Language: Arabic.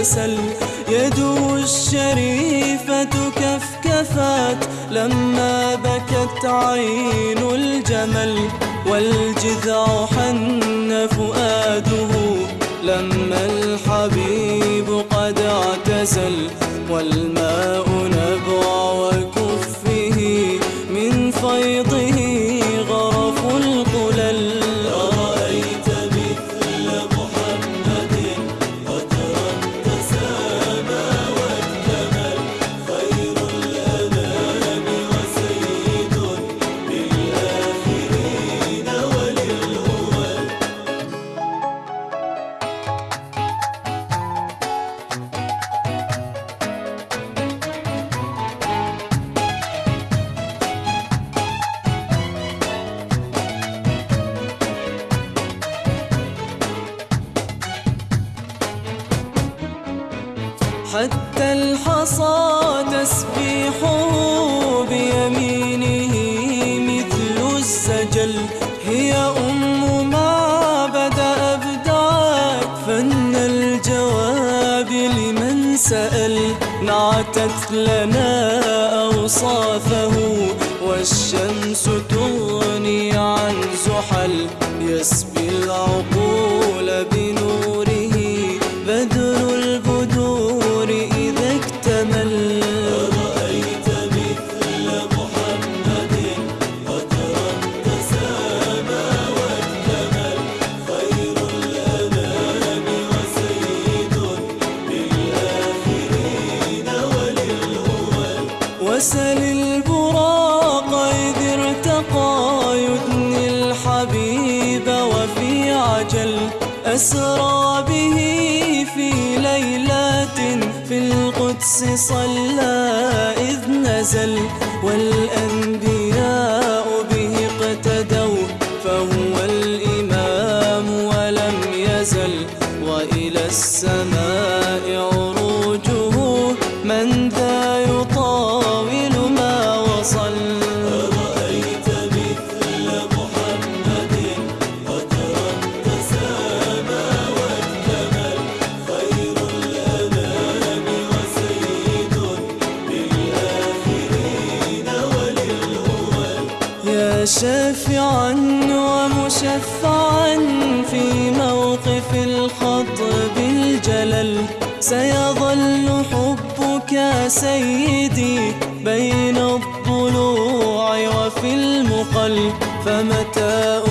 تسل يده الشريفة كفكفت لما بكت عين الجمل والجذع حن فؤاده لما الحبيب حتى الحصى تسبيحه بيمينه مثل السجل. هي أم ما بدأ أبدعت فن الجواب لمن سأل. نعتت لنا أوصافه والشمس تغني عن زحل. يسبي العقول وسل البراق إذ ارتقى يدني الحبيب وفي عجل أسرى به في ليلات في القدس صلى إذ نزل والأنبياء به اقتدوا فهو الإمام ولم يزل وإلى السماء يا شافعا ومشفعا في موقف الخطب الجلل سيظل حبك سيدي بين الضلوع وفي المقل. فمتى